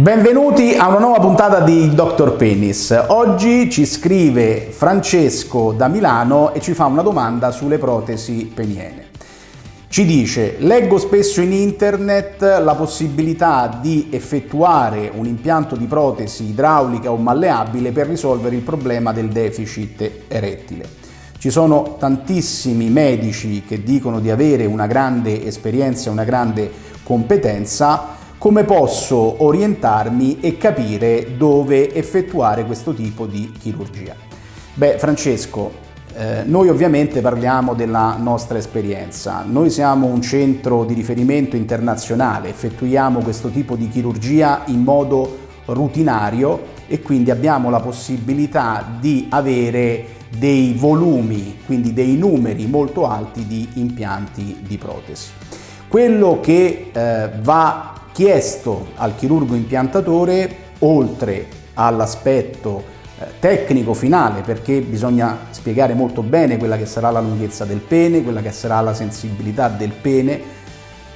Benvenuti a una nuova puntata di Dr. Penis. Oggi ci scrive Francesco da Milano e ci fa una domanda sulle protesi peniene. Ci dice, leggo spesso in internet la possibilità di effettuare un impianto di protesi idraulica o malleabile per risolvere il problema del deficit erettile. Ci sono tantissimi medici che dicono di avere una grande esperienza e una grande competenza, come posso orientarmi e capire dove effettuare questo tipo di chirurgia? Beh, Francesco, eh, noi ovviamente parliamo della nostra esperienza. Noi siamo un centro di riferimento internazionale, effettuiamo questo tipo di chirurgia in modo rutinario e quindi abbiamo la possibilità di avere dei volumi, quindi dei numeri molto alti di impianti di protesi. Quello che eh, va chiesto al chirurgo impiantatore, oltre all'aspetto eh, tecnico finale, perché bisogna spiegare molto bene quella che sarà la lunghezza del pene, quella che sarà la sensibilità del pene,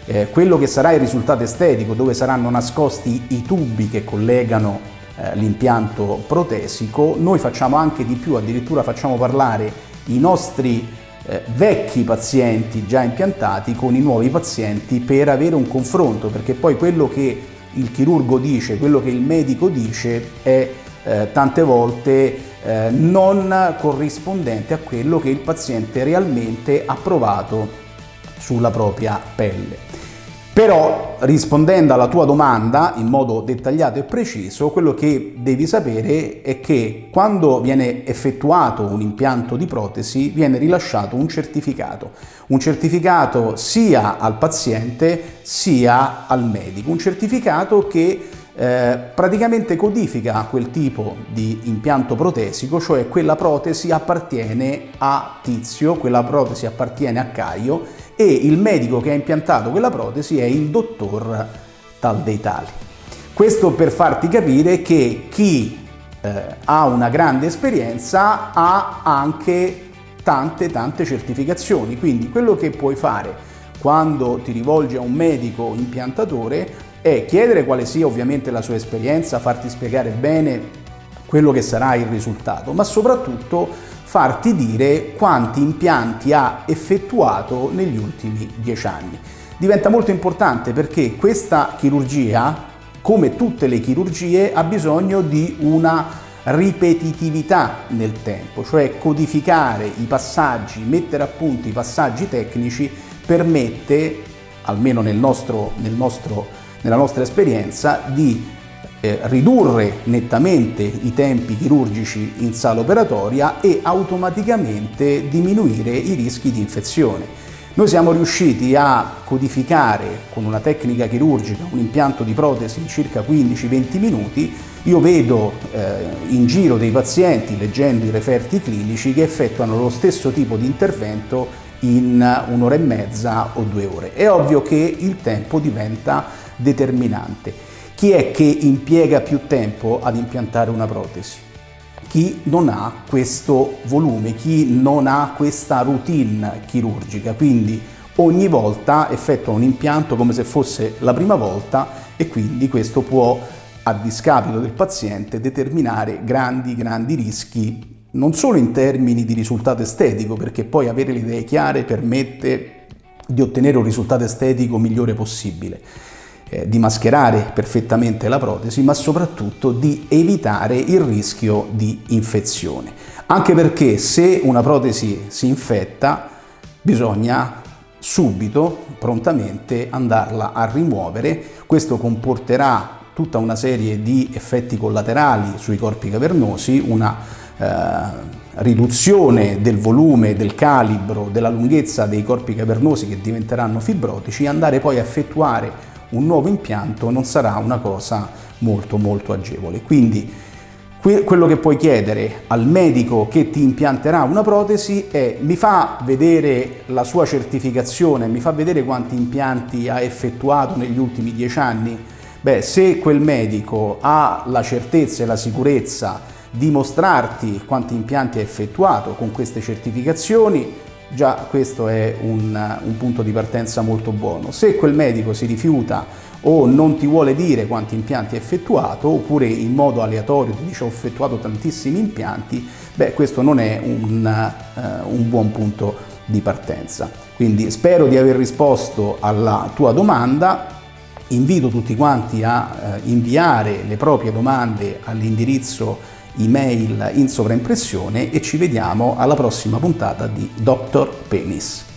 eh, quello che sarà il risultato estetico, dove saranno nascosti i tubi che collegano eh, l'impianto protesico, noi facciamo anche di più, addirittura facciamo parlare i nostri eh, vecchi pazienti già impiantati con i nuovi pazienti per avere un confronto, perché poi quello che il chirurgo dice, quello che il medico dice è eh, tante volte eh, non corrispondente a quello che il paziente realmente ha provato sulla propria pelle. Però rispondendo alla tua domanda in modo dettagliato e preciso, quello che devi sapere è che quando viene effettuato un impianto di protesi viene rilasciato un certificato, un certificato sia al paziente sia al medico, un certificato che eh, praticamente codifica quel tipo di impianto protesico, cioè quella protesi appartiene a Tizio, quella protesi appartiene a Caio e il medico che ha impiantato quella protesi è il dottor tal dei tali. Questo per farti capire che chi eh, ha una grande esperienza ha anche tante tante certificazioni, quindi quello che puoi fare quando ti rivolgi a un medico impiantatore è chiedere quale sia ovviamente la sua esperienza, farti spiegare bene quello che sarà il risultato, ma soprattutto farti dire quanti impianti ha effettuato negli ultimi dieci anni. Diventa molto importante perché questa chirurgia, come tutte le chirurgie, ha bisogno di una ripetitività nel tempo, cioè codificare i passaggi, mettere a punto i passaggi tecnici permette, almeno nel nostro, nel nostro, nella nostra esperienza, di eh, ridurre nettamente i tempi chirurgici in sala operatoria e automaticamente diminuire i rischi di infezione. Noi siamo riusciti a codificare con una tecnica chirurgica un impianto di protesi in circa 15-20 minuti. Io vedo eh, in giro dei pazienti, leggendo i referti clinici, che effettuano lo stesso tipo di intervento in un'ora e mezza o due ore. È ovvio che il tempo diventa determinante. Chi è che impiega più tempo ad impiantare una protesi? Chi non ha questo volume, chi non ha questa routine chirurgica, quindi ogni volta effettua un impianto come se fosse la prima volta e quindi questo può a discapito del paziente determinare grandi grandi rischi non solo in termini di risultato estetico perché poi avere le idee chiare permette di ottenere un risultato estetico migliore possibile eh, di mascherare perfettamente la protesi, ma soprattutto di evitare il rischio di infezione. Anche perché se una protesi si infetta, bisogna subito, prontamente, andarla a rimuovere. Questo comporterà tutta una serie di effetti collaterali sui corpi cavernosi, una eh, riduzione del volume, del calibro, della lunghezza dei corpi cavernosi che diventeranno fibrotici, andare poi a effettuare un nuovo impianto non sarà una cosa molto molto agevole. Quindi quello che puoi chiedere al medico che ti impianterà una protesi è mi fa vedere la sua certificazione, mi fa vedere quanti impianti ha effettuato negli ultimi dieci anni? Beh, se quel medico ha la certezza e la sicurezza di mostrarti quanti impianti ha effettuato con queste certificazioni, già questo è un, un punto di partenza molto buono. Se quel medico si rifiuta o non ti vuole dire quanti impianti ha effettuato oppure in modo aleatorio ti dice ho effettuato tantissimi impianti, beh questo non è un, uh, un buon punto di partenza. Quindi spero di aver risposto alla tua domanda, invito tutti quanti a uh, inviare le proprie domande all'indirizzo email in sovraimpressione e ci vediamo alla prossima puntata di Dr. Penis.